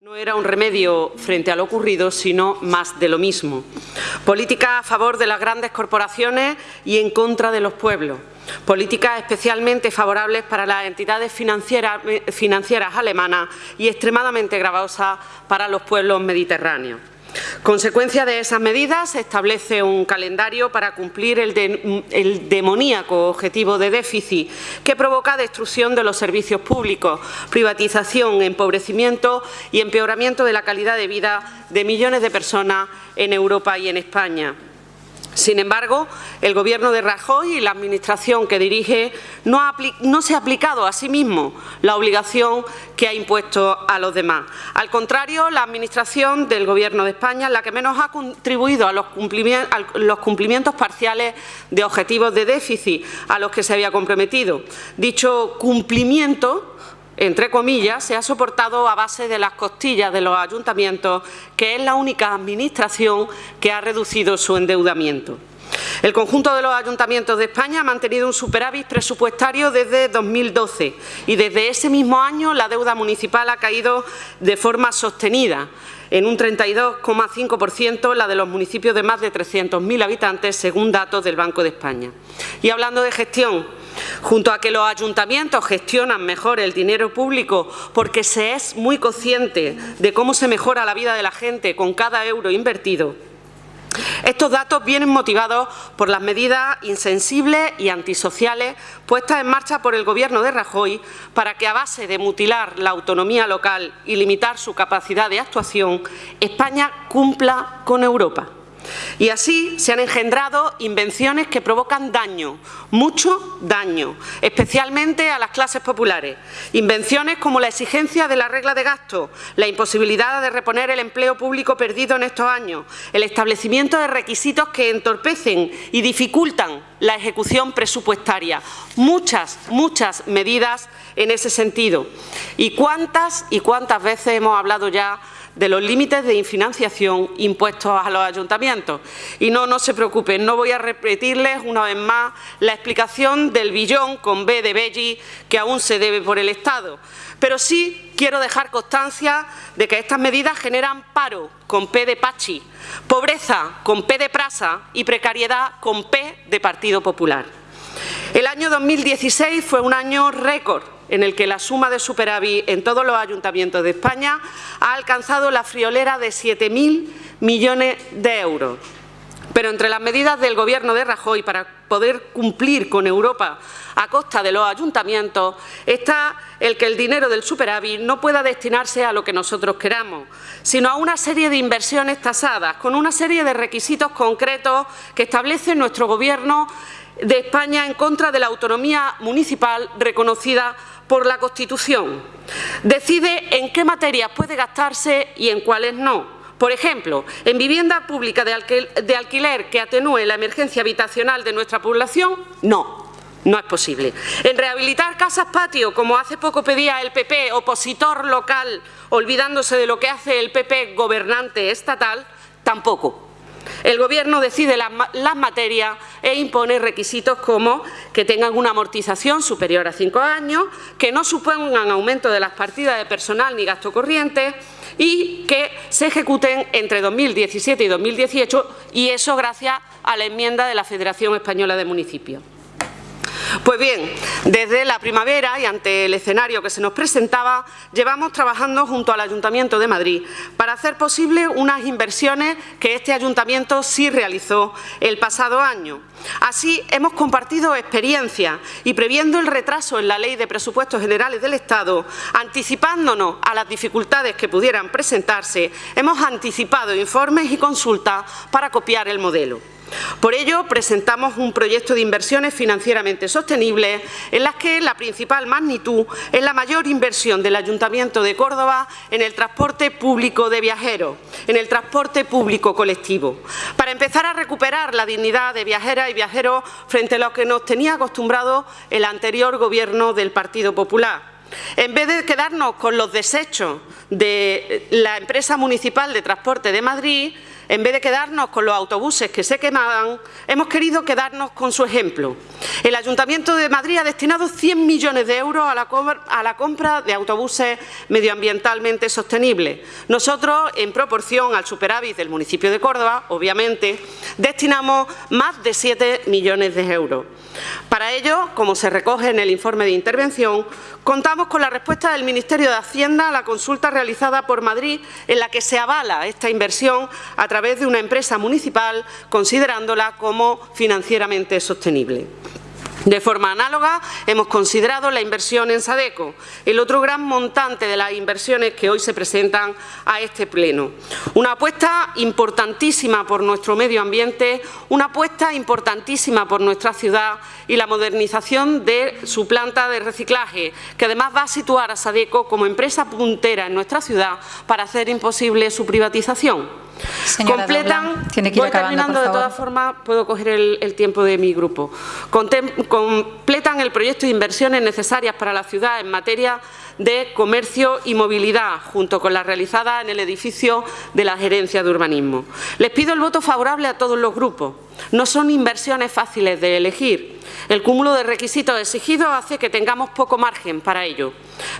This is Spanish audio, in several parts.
No era un remedio frente a lo ocurrido, sino más de lo mismo. Política a favor de las grandes corporaciones y en contra de los pueblos. Políticas especialmente favorables para las entidades financieras, financieras alemanas y extremadamente gravosas para los pueblos mediterráneos. Consecuencia de esas medidas, se establece un calendario para cumplir el, el, demoníaco objetivo de déficit que provoca destrucción de los servicios públicos, privatización, empobrecimiento y empeoramiento de la calidad de vida de millones de personas en Europa y en España. Sin embargo, el Gobierno de Rajoy y la Administración que dirige no, se ha aplicado a sí mismo la obligación que ha impuesto a los demás. Al contrario, la Administración del Gobierno de España es la que menos ha contribuido a los cumplimientos parciales de objetivos de déficit a los que se había comprometido. Dicho cumplimiento entre comillas, se ha soportado a base de las costillas de los ayuntamientos, que es la única administración que ha reducido su endeudamiento. El conjunto de los ayuntamientos de España ha mantenido un superávit presupuestario desde 2012 y desde ese mismo año la deuda municipal ha caído de forma sostenida en un 32,5% la de los municipios de más de 300.000 habitantes, según datos del Banco de España. Y hablando de gestión, Junto a que los ayuntamientos gestionan mejor el dinero público porque se es muy consciente de cómo se mejora la vida de la gente con cada euro invertido, estos datos vienen motivados por las medidas insensibles y antisociales puestas en marcha por el Gobierno de Rajoy para que, a base de mutilar la autonomía local y limitar su capacidad de actuación, España cumpla con Europa. Y así se han engendrado invenciones que provocan daño, mucho daño, especialmente a las clases populares. Invenciones como la exigencia de la regla de gasto, la imposibilidad de reponer el empleo público perdido en estos años, el establecimiento de requisitos que entorpecen y dificultan la ejecución presupuestaria. Muchas, muchas medidas en ese sentido. ¿Y cuántas y cuántas veces hemos hablado ya de los límites de infinanciación impuestos a los ayuntamientos. Y no, no se preocupen, no voy a repetirles una vez más la explicación del billón con B de Belli que aún se debe por el Estado. Pero sí quiero dejar constancia de que estas medidas generan paro con P de Pachi, pobreza con P de Prasa y precariedad con P de Partido Popular. El año 2016 fue un año récord en el que la suma de superávit en todos los ayuntamientos de España ha alcanzado la friolera de 7.000 millones de euros. Pero entre las medidas del Gobierno de Rajoy para poder cumplir con Europa a costa de los ayuntamientos está el que el dinero del superávit no pueda destinarse a lo que nosotros queramos, sino a una serie de inversiones tasadas, con una serie de requisitos concretos que establece nuestro Gobierno de España en contra de la autonomía municipal reconocida por la Constitución. Decide en qué materias puede gastarse y en cuáles no. Por ejemplo, en vivienda pública de, alquil de alquiler que atenúe la emergencia habitacional de nuestra población, no. No es posible. En rehabilitar casas patio, como hace poco pedía el PP, opositor local, olvidándose de lo que hace el PP gobernante estatal, tampoco. El Gobierno decide las, materias e impone requisitos como que tengan una amortización superior a cinco años, que no supongan aumento de las partidas de personal ni gasto corriente y que se ejecuten entre 2017 y 2018 y eso gracias a la enmienda de la Federación Española de Municipios. Pues bien, desde la primavera y ante el escenario que se nos presentaba, llevamos trabajando junto al Ayuntamiento de Madrid para hacer posible unas inversiones que este Ayuntamiento sí realizó el pasado año. Así, hemos compartido experiencias y previendo el retraso en la Ley de Presupuestos Generales del Estado, anticipándonos a las dificultades que pudieran presentarse, hemos anticipado informes y consultas para copiar el modelo. Por ello, presentamos un proyecto de inversiones financieramente sostenibles en las que la principal magnitud es la mayor inversión del Ayuntamiento de Córdoba en el transporte público de viajeros, en el transporte público colectivo, para empezar a recuperar la dignidad de viajeras y viajeros frente a lo que nos tenía acostumbrado el anterior Gobierno del Partido Popular. En vez de quedarnos con los desechos de la empresa municipal de transporte de Madrid, En vez de quedarnos con los autobuses que se quemaban, hemos querido quedarnos con su ejemplo. El Ayuntamiento de Madrid ha destinado 100 millones de euros a la, compra de autobuses medioambientalmente sostenibles. Nosotros, en proporción al superávit del municipio de Córdoba, obviamente, destinamos más de 7 millones de euros. Para ello, como se recoge en el informe de intervención, contamos con la respuesta del Ministerio de Hacienda a la consulta realizada por Madrid en la que se avala esta inversión a través de una empresa municipal considerándola como financieramente sostenible. De forma análoga, hemos considerado la inversión en Sadeco, el otro gran montante de las inversiones que hoy se presentan a este Pleno. Una apuesta importantísima por nuestro medio ambiente, una apuesta importantísima por nuestra ciudad y la modernización de su planta de reciclaje, que además va a situar a Sadeco como empresa puntera en nuestra ciudad para hacer imposible su privatización. Completan, tiene que ir voy terminando, de todas formas puedo coger el, el tiempo de mi grupo. Contem, completan el proyecto de inversiones necesarias para la ciudad en materia de comercio y movilidad, junto con las realizadas en el edificio de la Gerencia de Urbanismo. Les pido el voto favorable a todos los grupos. No son inversiones fáciles de elegir. El cúmulo de requisitos exigidos hace que tengamos poco margen para ello.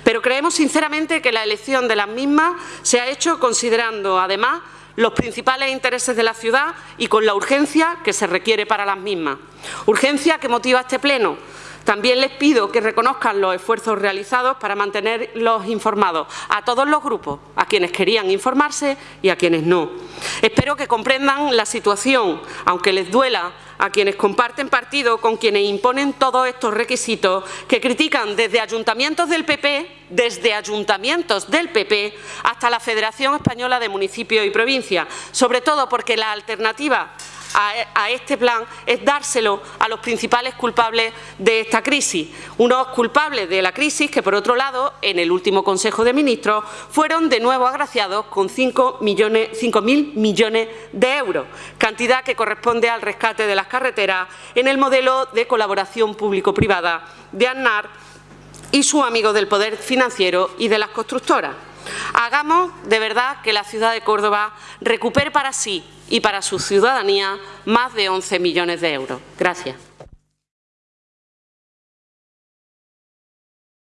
Pero creemos sinceramente que la elección de las mismas se ha hecho considerando, además, los principales intereses de la ciudad y con la urgencia que se requiere para las mismas. Urgencia que motiva este Pleno. También les pido que reconozcan los esfuerzos realizados para mantenerlos informados a todos los grupos, a quienes querían informarse y a quienes no. Espero que comprendan la situación, aunque les duela a quienes comparten partido con quienes imponen todos estos requisitos que critican desde ayuntamientos del PP, desde ayuntamientos del PP hasta la Federación Española de Municipios y Provincias, sobre todo porque la alternativa a, este plan es dárselo a los principales culpables de esta crisis. Unos culpables de la crisis que, por otro lado, en el último Consejo de Ministros fueron de nuevo agraciados con 5.000 millones de euros, cantidad que corresponde al rescate de las carreteras en el modelo de colaboración público-privada de ANAR y su amigo del poder financiero y de las constructoras. Hagamos de verdad que la ciudad de Córdoba recupere para sí y para su ciudadanía más de 11 millones de euros. Gracias.